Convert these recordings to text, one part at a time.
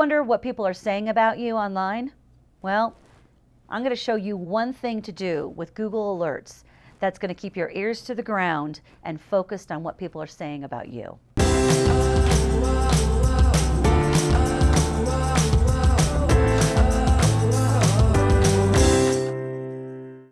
wonder what people are saying about you online? Well, I'm going to show you one thing to do with Google Alerts that's going to keep your ears to the ground and focused on what people are saying about you.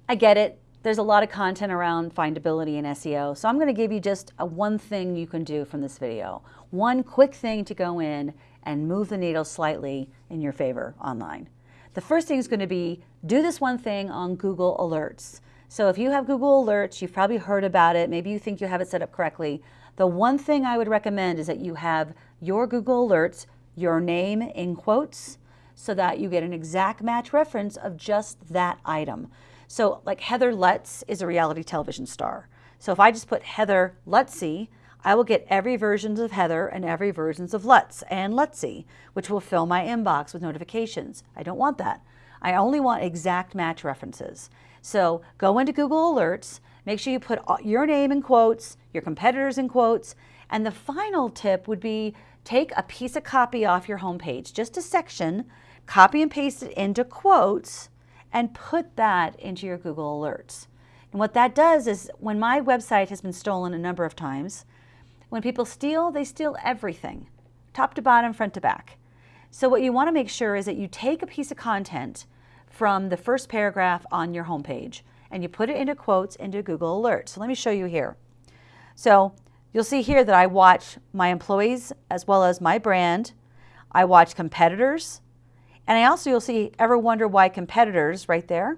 I get it. There's a lot of content around findability and SEO, so I'm going to give you just a one thing you can do from this video. One quick thing to go in and move the needle slightly in your favor online. The first thing is going to be do this one thing on Google Alerts. So if you have Google Alerts, you've probably heard about it, maybe you think you have it set up correctly. The one thing I would recommend is that you have your Google Alerts, your name in quotes, so that you get an exact match reference of just that item. So like Heather Lutz is a reality television star. So if I just put Heather Lutzy, I will get every versions of Heather and every versions of Lutz and Lutzy, which will fill my inbox with notifications. I don't want that. I only want exact match references. So go into Google Alerts, make sure you put your name in quotes, your competitors in quotes, and the final tip would be take a piece of copy off your homepage, just a section, copy and paste it into quotes, and put that into your Google Alerts. And what that does is when my website has been stolen a number of times, when people steal, they steal everything, top to bottom, front to back. So what you want to make sure is that you take a piece of content from the first paragraph on your homepage and you put it into quotes into Google Alerts. So let me show you here. So you'll see here that I watch my employees as well as my brand. I watch competitors, and I also, you'll see, ever wonder why competitors right there?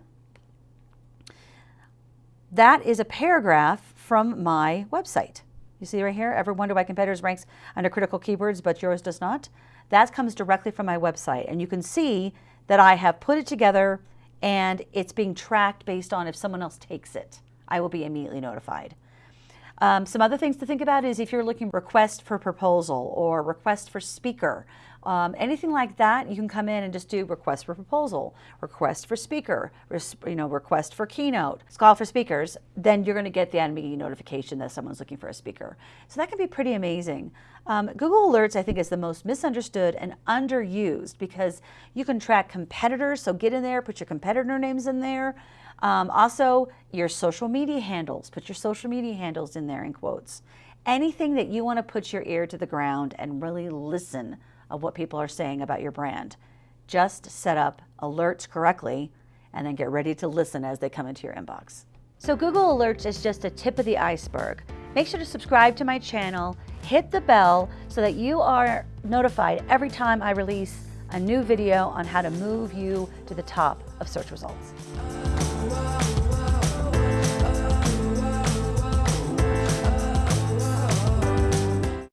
That is a paragraph from my website. You see right here, ever wonder why competitors ranks under critical keywords, but yours does not? That comes directly from my website. And you can see that I have put it together and it's being tracked based on if someone else takes it. I will be immediately notified. Um, some other things to think about is if you're looking request for proposal or request for speaker, um, anything like that, you can come in and just do request for proposal, request for speaker, you know, request for keynote, call for speakers, then you're going to get the enemy notification that someone's looking for a speaker. So that can be pretty amazing. Um, Google Alerts, I think, is the most misunderstood and underused because you can track competitors. So get in there, put your competitor names in there. Um, also, your social media handles, put your social media handles in there in quotes. Anything that you want to put your ear to the ground and really listen of what people are saying about your brand. Just set up alerts correctly and then get ready to listen as they come into your inbox. So Google Alerts is just a tip of the iceberg. Make sure to subscribe to my channel, hit the bell so that you are notified every time I release a new video on how to move you to the top of search results.